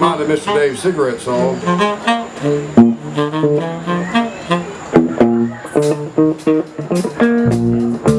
Have Mr. Dave's cigarette song. Oh, we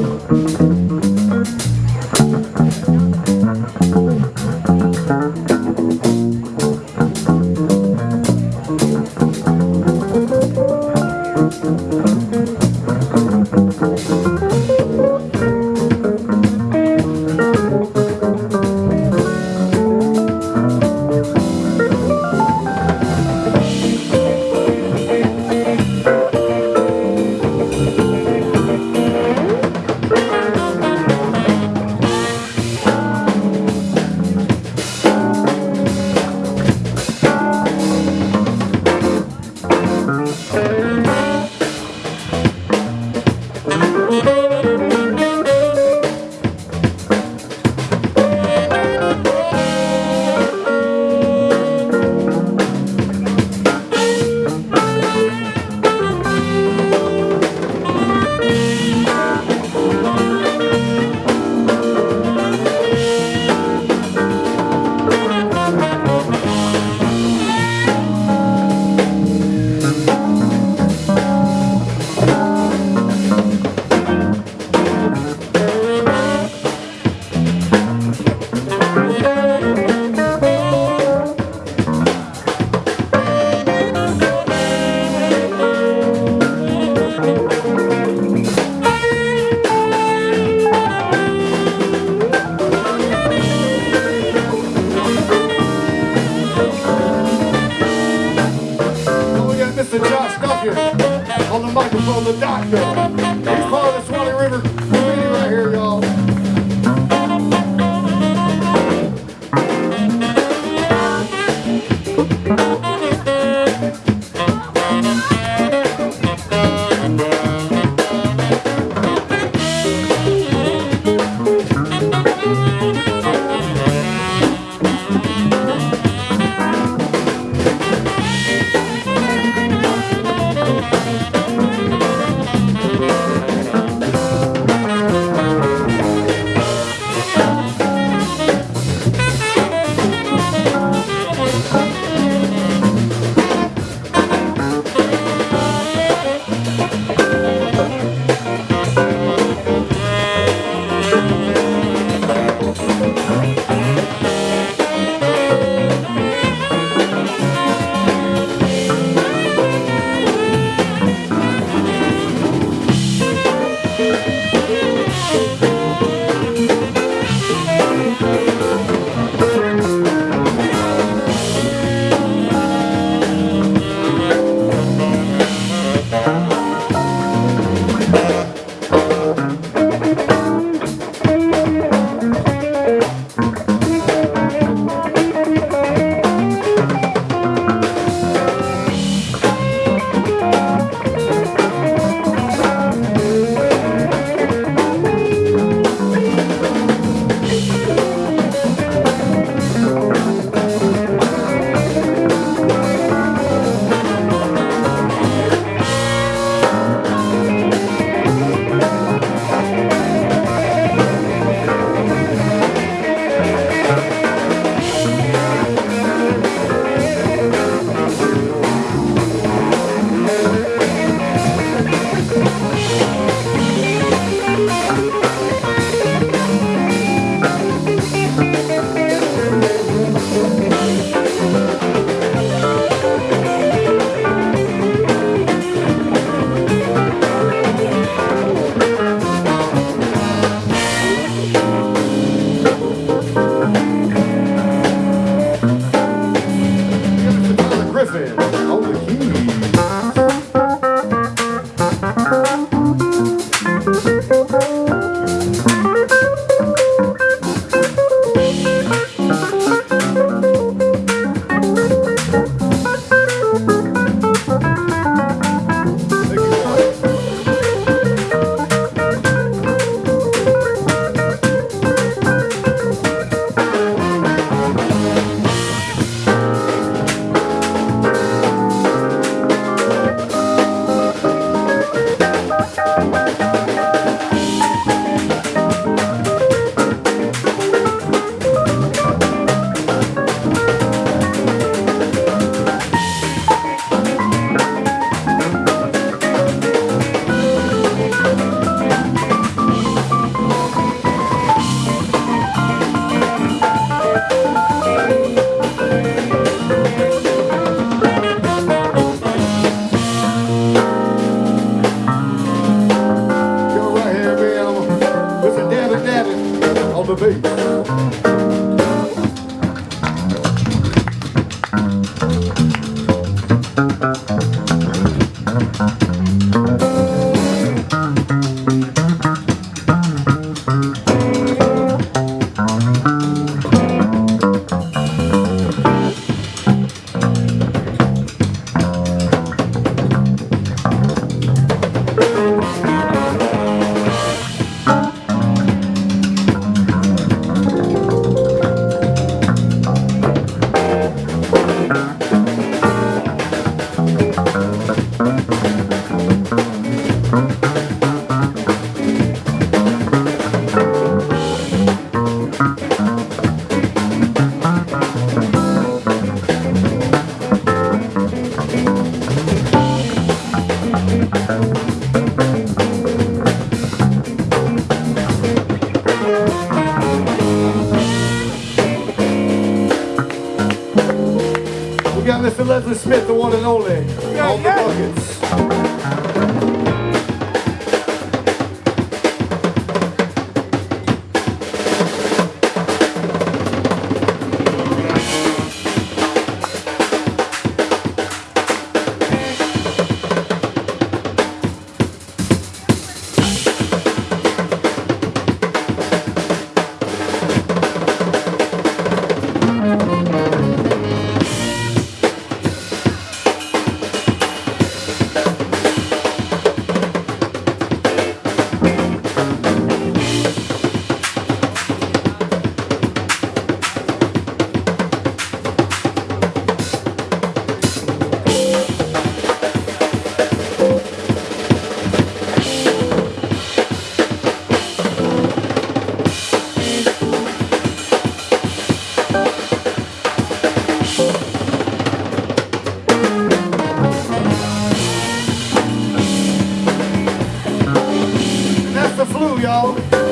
Josh Duffy on the microphone, the doctor. He's part of the Swanee River Leslie Smith, the one and only, on the buckets. And flu, y'all.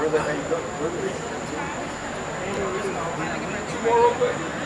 real quick.